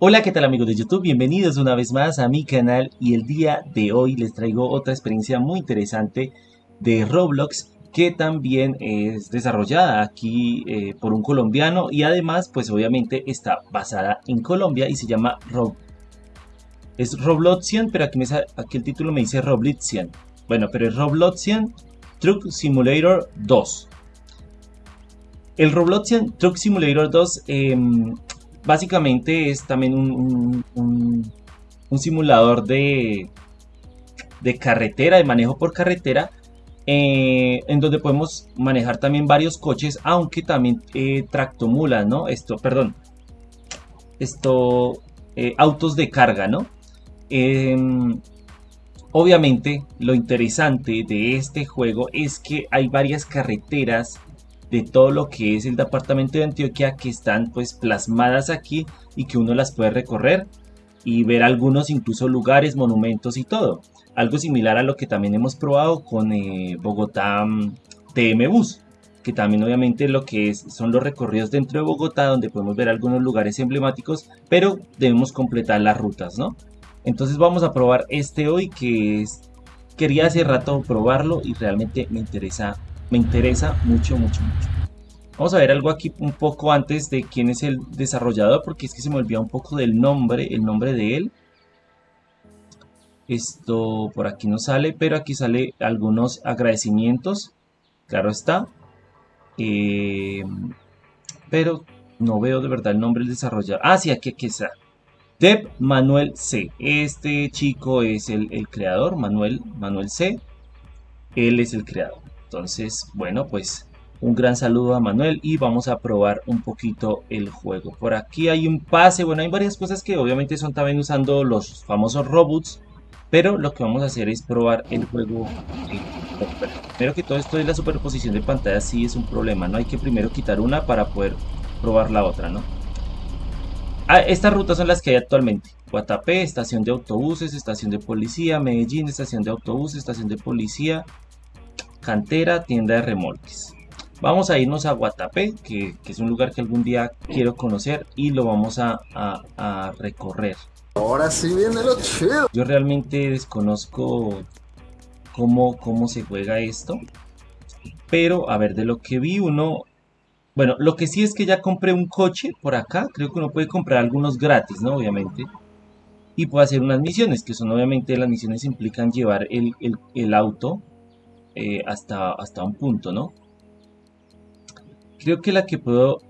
Hola, ¿qué tal amigos de YouTube? Bienvenidos una vez más a mi canal y el día de hoy les traigo otra experiencia muy interesante de Roblox que también es desarrollada aquí eh, por un colombiano y además pues obviamente está basada en Colombia y se llama Rob... Es Robloxian, pero aquí, me el título me dice Robloxian. Bueno, pero es Robloxian Truck Simulator 2. El Robloxian Truck Simulator 2 básicamente es también un, simulador de, de, carretera, de manejo por carretera, eh, en donde podemos manejar también varios coches, aunque también eh, tractomulas, ¿no? Esto, perdón, esto, eh, autos de carga, ¿no? Em, obviamente, lo interesante de este juego es que hay varias carreteras de todo lo que es el departamento de Antioquia que están pues plasmadas aquí y que uno las puede recorrer y ver algunos incluso lugares, monumentos y todo. Algo similar a lo que también hemos probado con eh, Bogotá mm, TM Bus, que también obviamente lo que es, son los recorridos dentro de Bogotá donde podemos ver algunos lugares emblemáticos, pero debemos completar las rutas, ¿no? Entonces vamos a probar este hoy que es, quería hace rato probarlo y realmente me interesa me interesa mucho, mucho, mucho. Vamos a ver algo aquí un poco antes de quién es el desarrollador, porque es que se me olvidó un poco del nombre, el nombre de él. Esto por aquí no sale, pero aquí sale algunos agradecimientos. Claro está. Eh, pero no veo de verdad el nombre del desarrollador. Ah, sí, aquí, aquí está. Deb Manuel C. Este chico es el, el creador, Manuel, Manuel C. Él es el creador. Entonces, bueno, pues un gran saludo a Manuel y vamos a probar un poquito el juego. Por aquí hay un pase, bueno, hay varias cosas que obviamente son también usando los famosos robots, pero lo que vamos a hacer es probar el juego. Primero que todo esto es la superposición de pantalla, sí es un problema, ¿no? Hay que primero quitar una para poder probar la otra, ¿no? Ah, estas rutas son las que hay actualmente. Guatapé, estación de autobuses, estación de policía, Medellín, estación de autobuses, estación de policía, Cantera, tienda de remolques. Vamos a irnos a Guatapé, que, es un lugar que algún día quiero conocer y lo vamos a, recorrer. Ahora sí viene lo chido. Yo realmente desconozco cómo, cómo se juega esto. Pero, a ver, de lo que vi uno... Bueno, lo que sí es que ya compré un coche por acá. Creo que uno puede comprar algunos gratis, ¿no? Obviamente. Y puede hacer unas misiones, que son obviamente las misiones implican llevar el, el auto eh, hasta, hasta un punto, ¿no? Creo que la que puedo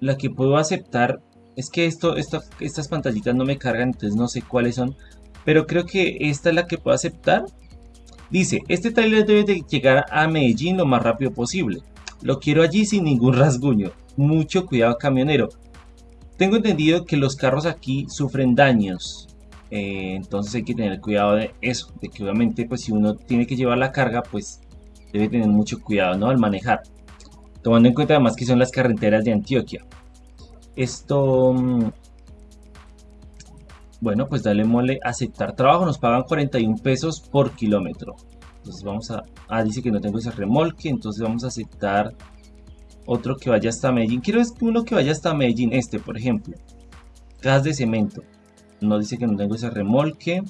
la que puedo aceptar es que esto, estas pantallitas no me cargan, entonces no sé cuáles son, pero creo que esta es la que puedo aceptar. Dice, este trailer debe de llegar a Medellín lo más rápido posible. Lo quiero allí sin ningún rasguño. Mucho cuidado camionero. Tengo entendido que los carros aquí sufren daños. Eh, entonces hay que tener cuidado de eso, de que obviamente pues si uno tiene que llevar la carga pues debe tener mucho cuidado ¿no? al manejar. Tomando en cuenta además que son las carreteras de Antioquia. Esto... Mm, bueno, pues dale mole aceptar trabajo. Nos pagan 41 pesos por kilómetro. Entonces vamos a... Ah, dice que no tengo ese remolque. Entonces vamos a aceptar otro que vaya hasta Medellín. Quiero uno que vaya hasta Medellín. Este, por ejemplo. Gas de cemento. No dice que no tengo ese remolque.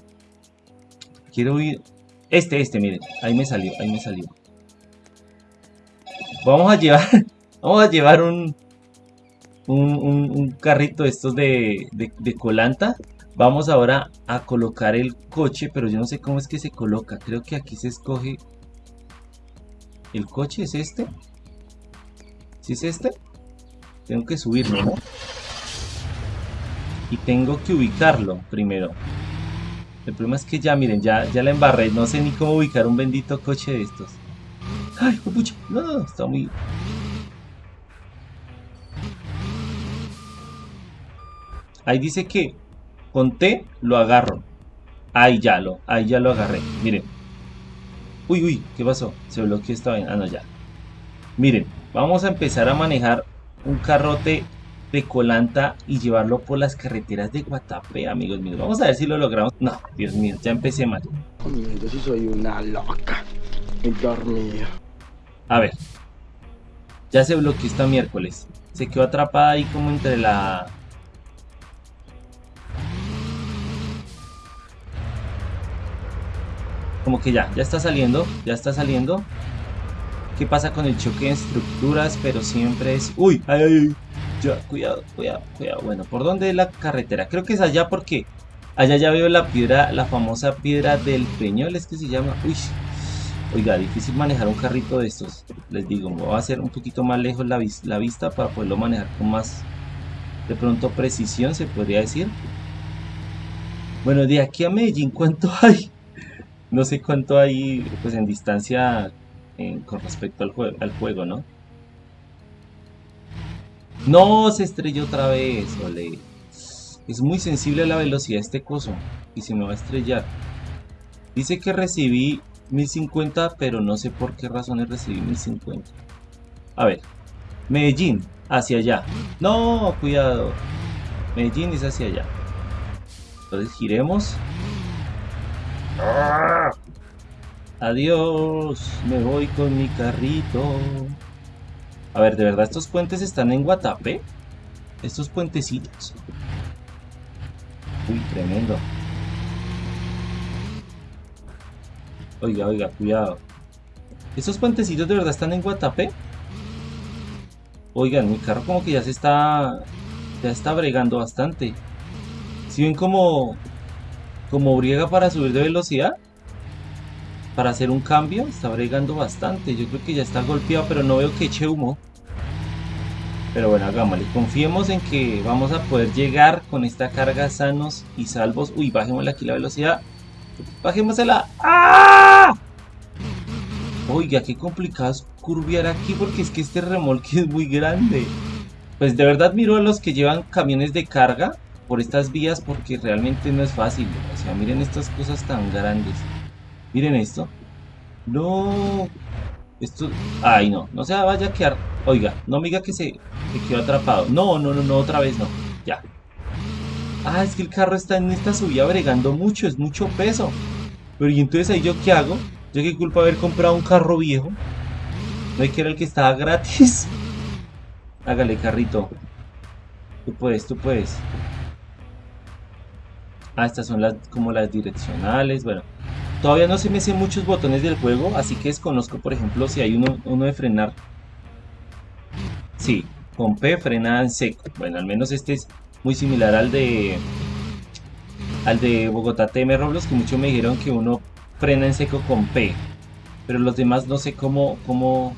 Quiero ir... Este, este, miren. Ahí me salió, ahí me salió. Vamos a llevar... Vamos a llevar un... Un, carrito de estos de, de, colanta. Vamos ahora a colocar el coche, pero yo no sé cómo es que se coloca. Creo que aquí se escoge... ¿El coche es este? ¿Sí es este? Tengo que subirlo, ¿no? Y tengo que ubicarlo primero. El problema es que ya, miren, ya, ya la embarré. No sé ni cómo ubicar un bendito coche de estos. ¡Ay, pucha! No, no, no, está muy... Ahí dice que con T lo agarro. Ahí ya lo, ahí ya lo agarré. Miren. Uy, uy, ¿qué pasó? Se bloqueó esta vaina. Ah, no, ya. Miren, vamos a empezar a manejar un carrote de colanta y llevarlo por las carreteras de Guatapé, amigos míos. Vamos a ver si lo logramos. No, Dios mío, ya empecé mal. Yo sí soy una loca. A ver. Ya se bloqueó esta miércoles. Se quedó atrapada ahí como entre la... Como que ya, ya está saliendo, ya está saliendo. ¿Qué pasa con el choque de estructuras? Pero siempre es... ¡Uy! ¡Ay, ay, ay! Cuidado, cuidado, cuidado. Bueno, ¿por dónde es la carretera? Creo que es allá porque allá ya veo la piedra, la famosa piedra del Peñol, es que se llama... ¡Uy! Oiga, difícil manejar un carrito de estos. Les digo, me voy a hacer un poquito más lejos la, la vista para poderlo manejar con más, de pronto, precisión, se podría decir. Bueno, de aquí a Medellín, ¿cuánto hay? No sé cuánto hay, pues, en distancia eh, con respecto al, juego, al juego, ¿no? No, se estrelló otra vez, ole. Es muy sensible a la velocidad este coso. Y se me va a estrellar. Dice que recibí 1050, pero no sé por qué razones recibí 1050. A ver. Medellín, hacia allá. No, cuidado. Medellín es hacia allá. Entonces giremos. Adiós, me voy con mi carrito. A ver, ¿de verdad estos puentes están en Guatapé? Estos puentecitos. Uy, tremendo. Oiga, oiga, cuidado. ¿Estos puentecitos de verdad están en Guatapé? Oigan, mi carro como que ya se está... Ya está bregando bastante. Si ven como... Como briega para subir de velocidad para hacer un cambio. Está bregando bastante. Yo creo que ya está golpeado, pero no veo que eche humo. Pero bueno, hagámosle. Confiemos en que vamos a poder llegar con esta carga sanos y salvos. Uy, bajémosle aquí la velocidad. Bajémosela. ¡Ah! Oiga, qué complicado es curviar aquí porque es que este remolque es muy grande. Pues de verdad miro a los que llevan camiones de carga por estas vías porque realmente no es fácil. O sea, miren estas cosas tan grandes. Miren esto. No. Esto. Ay, no. No se vaya a quedar. Oiga, no me diga que se, quedó atrapado. No, no, no, no, otra vez no. Ya. Ah, es que el carro está en esta subida bregando mucho. Es mucho peso. Pero ¿y entonces ahí yo qué hago? Yo qué culpa haber comprado un carro viejo. No hay que era el que estaba gratis. Hágale, carrito. Tú puedes, tú puedes. Ah, estas son las como las direccionales. Bueno, Todavía no se me hacen muchos botones del juego, así que desconozco, por ejemplo, si hay uno, de frenar. Sí, con P frena en seco. Bueno, al menos este es muy similar al de al de Bogotá TM Roblox, que muchos me dijeron que uno frena en seco con P. Pero los demás no sé cómo, cómo,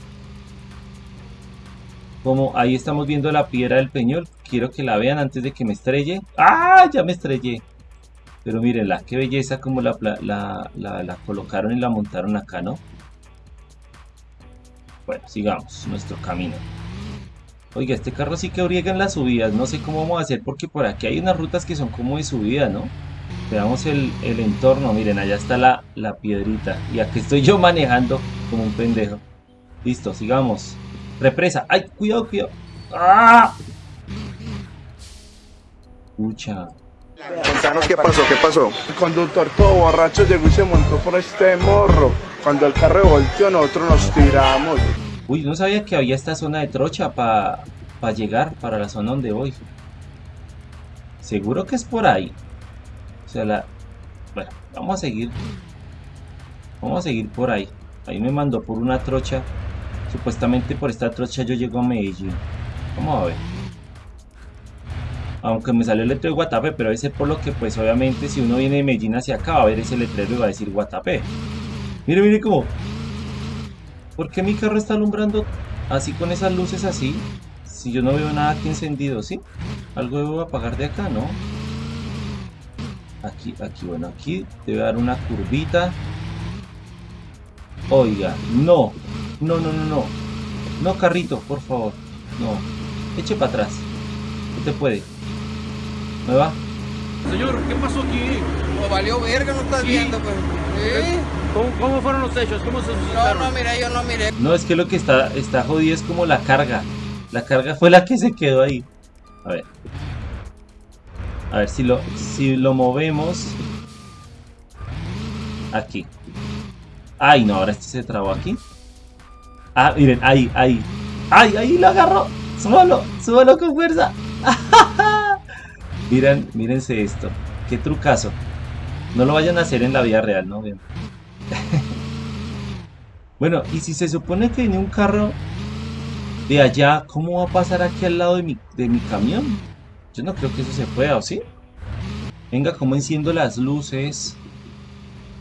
cómo, ahí estamos viendo la piedra del peñol. Quiero que la vean antes de que me estrelle. ¡Ah! Ya me estrellé. Pero mírenla, qué belleza como la, la, colocaron y la montaron acá, ¿no? Bueno, sigamos nuestro camino. Oiga, este carro sí que oriega en las subidas. No sé cómo vamos a hacer porque por aquí hay unas rutas que son como de subida, ¿no? Veamos el, entorno. Miren, allá está la, la, piedrita. Y aquí estoy yo manejando como un pendejo. Listo, sigamos. Represa. ¡Ay, cuidado, cuidado! ¡Ah! Escucha. Contanos qué pasó, qué pasó. El conductor todo borracho llegó y se montó por este morro. Cuando el carro volteó, nosotros nos tiramos. Uy, no sabía que había esta zona de trocha para llegar para la zona donde voy. Seguro que es por ahí. O sea, la... Bueno, vamos a seguir. Vamos a seguir por ahí. Ahí me mandó por una trocha. Supuestamente por esta trocha yo llego a Medellín. Vamos a ver aunque me salió el letrero de Guatapé, pero ese por lo que pues obviamente si uno viene de Medellín hacia acá va a ver ese letrero y va a decir Guatapé. Mire, mire cómo. ¿Por qué mi carro está alumbrando así con esas luces así? Si yo no veo nada aquí encendido, ¿sí? Algo debo apagar de acá, ¿no? Aquí, aquí, bueno, aquí debe dar una curvita. Oiga, no. No, no, no, no. No, carrito, por favor. No. Eche para atrás. Usted puede. ¿Me va? Señor, ¿qué pasó aquí? No valió verga, no estás viendo, pues. ¿Eh? ¿Cómo, fueron los hechos? ¿Cómo se suscitaron? No, no miré, yo no miré. No, es que lo que está, está jodido es como la carga. La carga fue la que se quedó ahí. A ver. A ver si lo, si lo movemos. Aquí. Ay, no, ahora este se trabó aquí. Ah, miren, ahí, ahí. ¡Ay, ahí lo agarró! ¡Súbalo! ¡Súbalo con fuerza! Miren, mírense esto. Qué trucazo. No lo vayan a hacer en la vida real, ¿no? Bien. Bueno, y si se supone que viene un carro de allá, ¿cómo va a pasar aquí al lado de mi, de mi camión? Yo no creo que eso se pueda, ¿o sí? Venga, ¿cómo enciendo las luces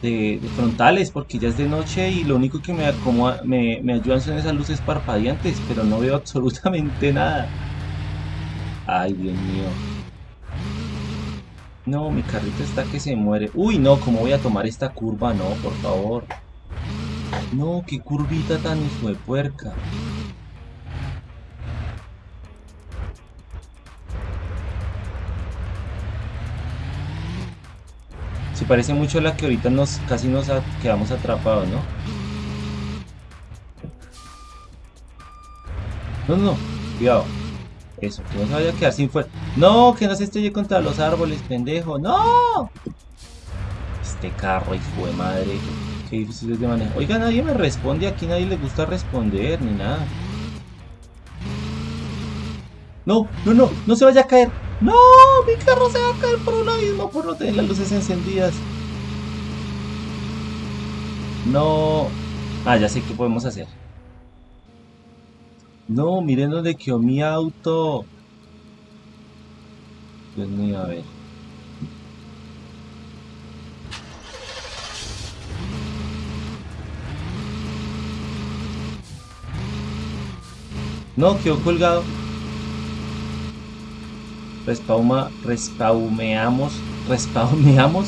de, de frontales? Porque ya es de noche y lo único que me, acomoda- me, me ayudan son esas luces parpadeantes, pero no veo absolutamente nada. Ay, Dios mío. No, mi carrito está que se muere. Uy, no, ¿cómo voy a tomar esta curva? No, por favor. No, qué curvita tan hijo de puerca. Se parece mucho a la que ahorita nos casi nos quedamos atrapados, ¿no? No, no, no, cuidado. Eso, que no se vaya a quedar sin fuerza. No, que no se estrelle contra los árboles, pendejo. ¡No! Este carro, hijo de madre. Qué difícil es de manejar. Oiga, nadie me responde. Aquí nadie le gusta responder ni nada. No, no, no, no se vaya a caer. No, mi carro se va a caer por un abismo por no tener las luces encendidas. No. Ah, ya sé qué podemos hacer. No, miren dónde quedó mi auto. Dios mío, a ver. No, quedó colgado. Respauma, respaumeamos, respaumeamos.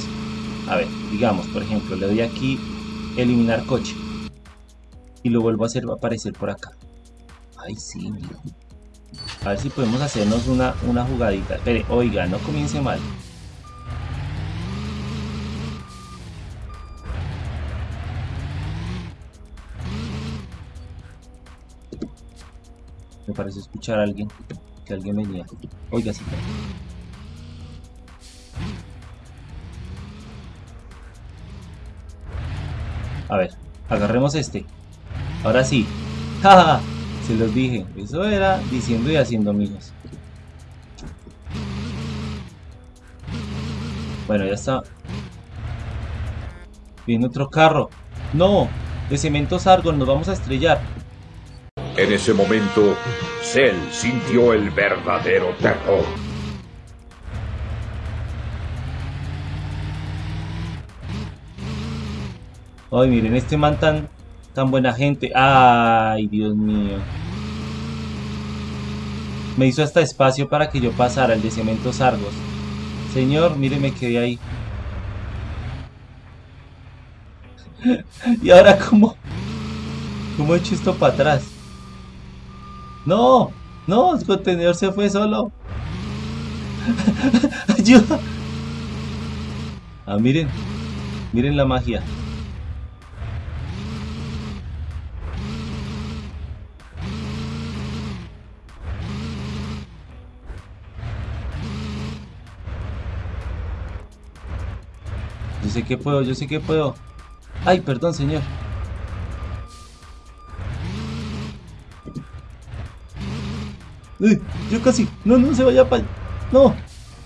A ver, digamos, por ejemplo, le doy aquí eliminar coche. Y lo vuelvo a hacer aparecer por acá. Ay, sí. A ver si podemos hacernos una, una jugadita. Espere, oiga, no comience mal. Me parece escuchar a alguien. Que alguien venía. Oiga, sí. A ver, agarremos este. Ahora sí. ¡Ja! Se los dije. Eso era diciendo y haciendo, amigos. Bueno, ya está. Viene otro carro. ¡No! De cementos Argon, nos vamos a estrellar. En ese momento, Cell sintió el verdadero terror. Ay, miren, este man tan, tan buena gente. Ay, Dios mío. Me hizo hasta espacio para que yo pasara el de cementos Argos. Señor, mire, me quedé ahí. y ahora, ¿cómo? ¿Cómo he hecho esto para atrás? ¡No! ¡No! El contenedor se fue solo. ¡Ayuda! Ah, miren. Miren la magia. Yo sé que puedo, yo sé que puedo. Ay, perdón, señor. Yo casi. No, no se vaya para. No,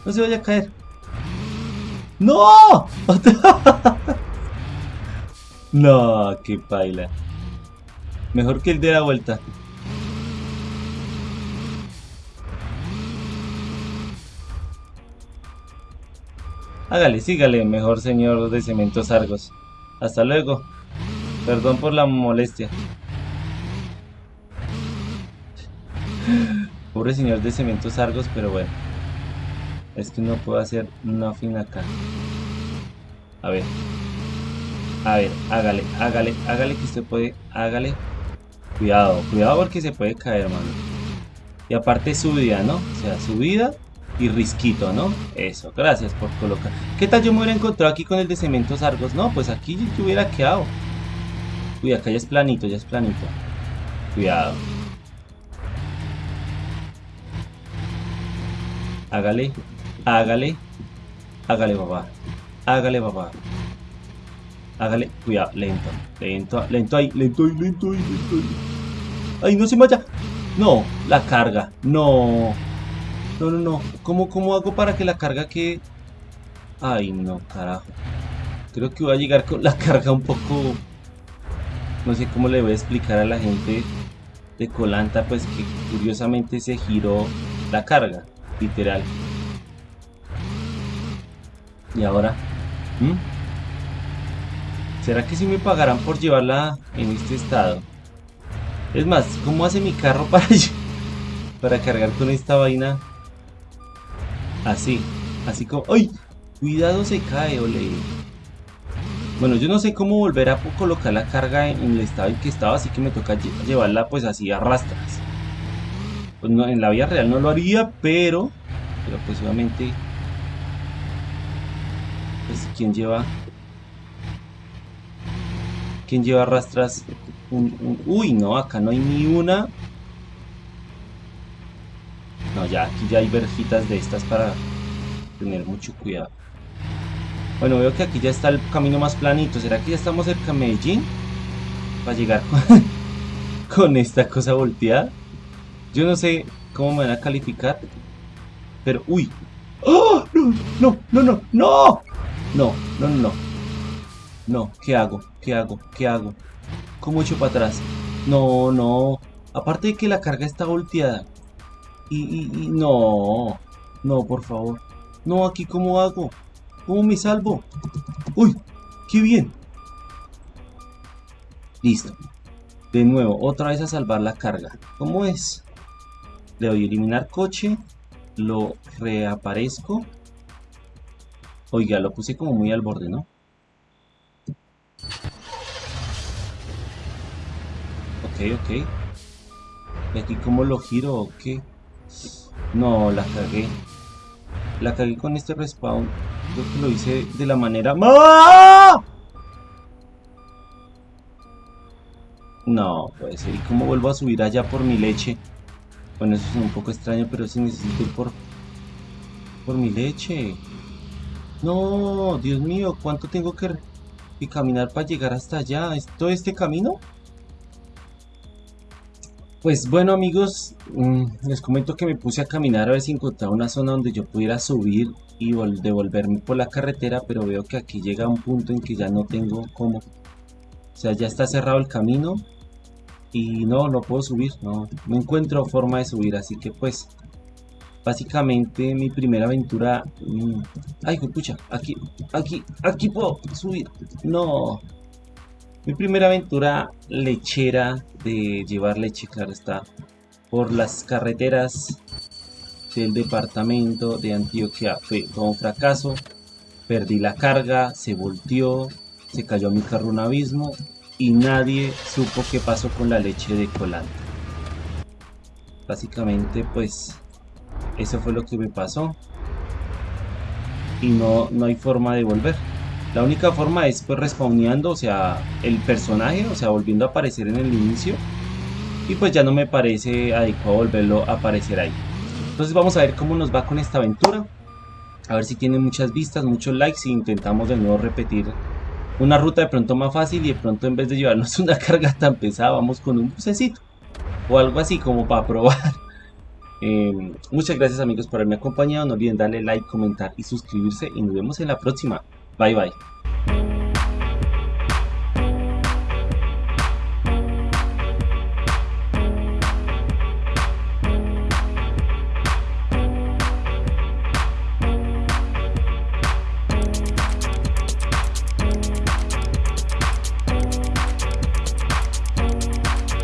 no se vaya a caer. ¡No! no, qué paila. Mejor que el de la vuelta. Hágale, sígale, mejor señor de Cementos Argos. Hasta luego. Perdón por la molestia. Pobre señor de Cementos Argos, pero bueno. Es que no puedo hacer nothing acá. A ver. A ver, hágale, hágale, hágale que usted puede. Hágale. Cuidado, cuidado porque se puede caer, mano. Y aparte subida, ¿no? O sea, subida y risquito, ¿no? Eso, gracias por colocar. ¿Qué tal yo me hubiera encontrado aquí con el de cementos Argos? No, pues aquí yo hubiera quedado. Uy, acá ya es planito, ya es planito. Cuidado. Hágale, hágale, hágale, papá. Hágale, papá. Hágale, cuidado, lento, lento, lento ahí, lento ahí, lento ahí, lento ahí. Ay, no se vaya. No, la carga, no. No, no, no. ¿Cómo, ¿Cómo hago para que la carga quede? Ay, no, carajo. Creo que voy a llegar con la carga un poco... No sé cómo le voy a explicar a la gente de Colanta, pues que curiosamente se giró la carga, literal. Y ahora... ¿Mm? ¿Será que si me pagarán por llevarla en este estado? Es más, ¿cómo hace mi carro para, para cargar con esta vaina? Así, así como... ¡Ay! Cuidado se cae, ole. Bueno, yo no sé cómo volver a colocar la carga en el estado en que estaba, así que me toca llevarla pues así a rastras. Pues no, en la vida real no lo haría, pero... Pero pues obviamente... Pues lleva... ¿Quién lleva rastras? uy, no, acá no hay ni una. No, ya, aquí ya hay verjitas de estas para tener mucho cuidado. Bueno, veo que aquí ya está el camino más planito. ¿Será que ya estamos cerca de Medellín? Para llegar con, esta cosa volteada. Yo no sé cómo me van a calificar. Pero, uy. ¡Oh! No, no, no, no, no. No, no, no, no. ¿qué hago? ¿Qué hago? ¿Qué hago? ¿Cómo echo para atrás? No, no. Aparte de que la carga está volteada. Y, no. No, por favor. No, aquí cómo hago. ¿Cómo me salvo? ¡Uy! ¡Qué bien! Listo. De nuevo, otra vez a salvar la carga. ¿Cómo es? Le doy a eliminar coche. Lo reaparezco. Oiga, lo puse como muy al borde, ¿no? Ok, ok. ¿Y aquí cómo lo giro o qué? No, la cagué. La cagué con este respawn. Creo que lo hice de la manera... No, puede ser. ¿Y cómo vuelvo a subir allá por mi leche? Bueno, eso es un poco extraño, pero si necesito ir por... Por mi leche. No, Dios mío, ¿cuánto tengo que, que caminar para llegar hasta allá? ¿Es todo este camino? Pues bueno amigos, mm, les comento que me puse a caminar a ver si encontraba una zona donde yo pudiera subir y devolverme por la carretera, pero veo que aquí llega un punto en que ya no tengo cómo. O sea, ya está cerrado el camino y no, no puedo subir, no, no encuentro forma de subir, así que pues básicamente mi primera aventura... Mm, ay, pucha, aquí, aquí, aquí puedo subir, no... Mi primera aventura lechera de llevar leche, claro está, por las carreteras del departamento de Antioquia fue todo un fracaso. Perdí la carga, se volteó, se cayó mi carro un abismo y nadie supo qué pasó con la leche de colante. Básicamente pues eso fue lo que me pasó y no, no hay forma de volver. La única forma es pues respawneando, o sea, el personaje, o sea, volviendo a aparecer en el inicio. Y pues ya no me parece adecuado volverlo a aparecer ahí. Entonces vamos a ver cómo nos va con esta aventura. A ver si tiene muchas vistas, muchos likes y intentamos de nuevo repetir una ruta de pronto más fácil y de pronto en vez de llevarnos una carga tan pesada vamos con un bucecito o algo así como para probar. Em, muchas gracias amigos por haberme acompañado, no olviden darle like, comentar y suscribirse y nos vemos en la próxima. Bye bye.